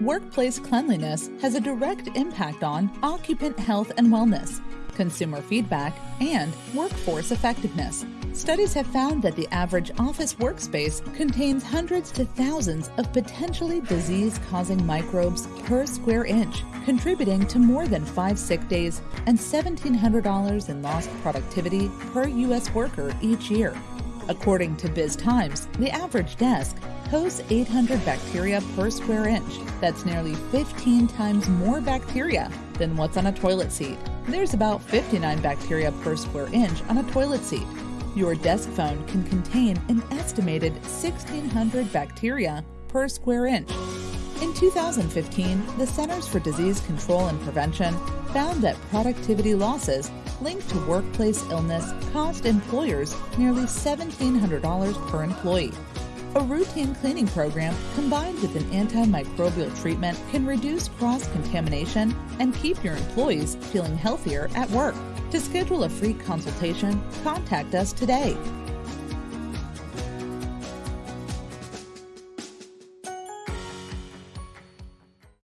Workplace cleanliness has a direct impact on occupant health and wellness, consumer feedback, and workforce effectiveness. Studies have found that the average office workspace contains hundreds to thousands of potentially disease causing microbes per square inch, contributing to more than five sick days and $1,700 in lost productivity per U.S. worker each year. According to Biz Times, the average desk hosts 800 bacteria per square inch. That's nearly 15 times more bacteria than what's on a toilet seat. There's about 59 bacteria per square inch on a toilet seat. Your desk phone can contain an estimated 1,600 bacteria per square inch. In 2015, the Centers for Disease Control and Prevention found that productivity losses linked to workplace illness cost employers nearly $1,700 per employee. A routine cleaning program combined with an antimicrobial treatment can reduce cross contamination and keep your employees feeling healthier at work. To schedule a free consultation, contact us today